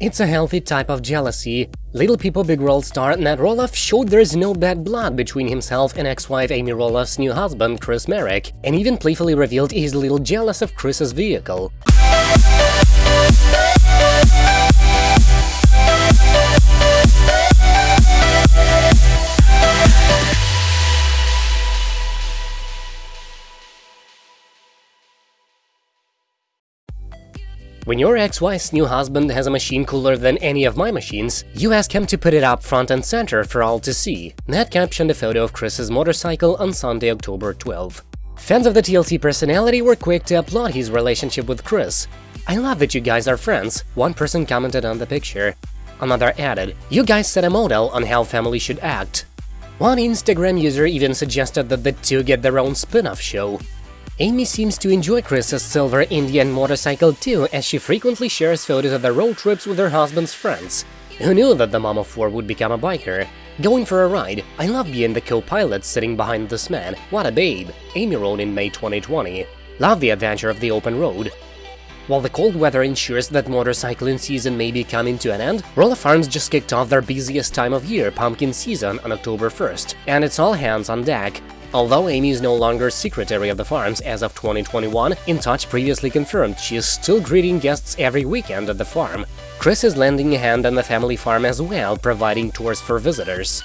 It's a healthy type of jealousy. Little People Big World star Matt Roloff showed there's no bad blood between himself and ex-wife Amy Roloff's new husband Chris Marek, and even playfully revealed he's a little jealous of Chris's vehicle. When your ex-wife's new husband has a machine cooler than any of my machines, you ask him to put it up front and center for all to see. Matt captioned a photo of Chris's motorcycle on Sunday, October 12. Fans of the TLC personality were quick to applaud his relationship with Chris. I love that you guys are friends, one person commented on the picture. Another added, you guys set a model on how family should act. One Instagram user even suggested that the two get their own spin-off show. Amy seems to enjoy Chris's silver Indian motorcycle too, as she frequently shares photos of their road trips with her husband's friends. Who knew that the mom of four would become a biker? Going for a ride, I love being the co-pilot sitting behind this man, what a babe, Amy wrote in May 2020. Love the adventure of the open road. While the cold weather ensures that motorcycling season may be coming to an end, Roloff Farms just kicked off their busiest time of year, pumpkin season, on October 1st, and it's all hands on deck. Although Amy is no longer secretary of the farms as of 2021, In Touch previously confirmed she is still greeting guests every weekend at the farm. Chris is lending a hand on the family farm as well, providing tours for visitors.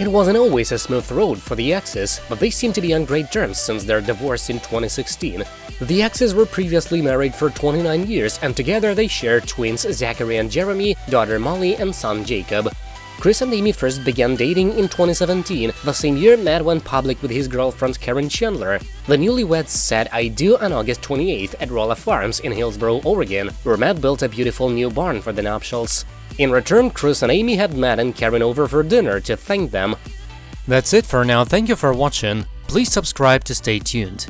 It wasn't always a smooth road for the exes, but they seem to be on great terms since their divorce in 2016. The exes were previously married for 29 years, and together they share twins Zachary and Jeremy, daughter Molly, and son Jacob. Chris and Amy first began dating in 2017, the same year Matt went public with his girlfriend Caryn Chandler. The newlyweds said I do on August 28th at Roloff Farms in Hillsboro, Oregon, where Matt built a beautiful new barn for the nuptials. In return, Chris and Amy had Matt and Caryn over for dinner to thank them. That's it for now, thank you for watching, please subscribe to stay tuned.